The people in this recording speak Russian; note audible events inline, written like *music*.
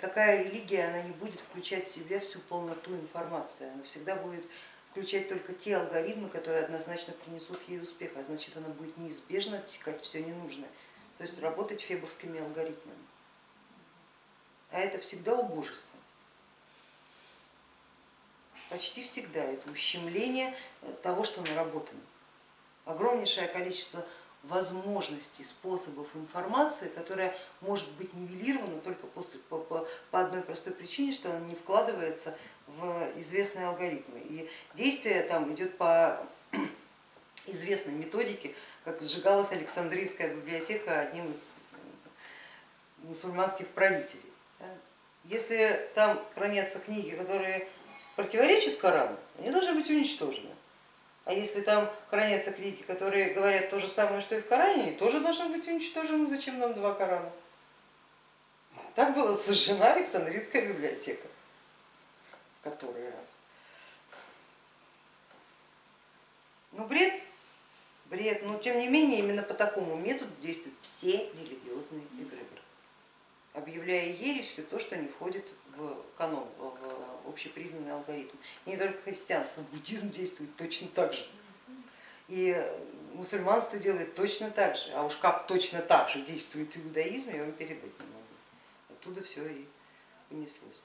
никакая религия она не будет включать в себя всю полноту информации, она всегда будет включать только те алгоритмы, которые однозначно принесут ей успех, а значит она будет неизбежно отсекать все ненужное, то есть работать фебовскими алгоритмами. А это всегда убожество. Почти всегда это ущемление того, что наработано. Огромнейшее количество возможностей, способов информации, которая может быть нивелирована только после, по, по, по одной простой причине, что она не вкладывается в известные алгоритмы. И действие там идет по *clears throat* известной методике, как сжигалась Александрийская библиотека одним из мусульманских правителей. Если там хранятся книги, которые противоречат Корану, они должны быть уничтожены. А если там хранятся книги, которые говорят то же самое, что и в Коране, тоже должны быть уничтожены. Зачем нам два Корана? Так была сожжена Александрийская библиотека в который раз. Ну бред, бред, но тем не менее именно по такому методу действуют объявляя ересью то, что не входит в канон, в общепризнанный алгоритм. Не только христианство, буддизм действует точно так же. И мусульманство делает точно так же, а уж как точно так же действует иудаизм, я вам передать не могу. Оттуда все и понеслось.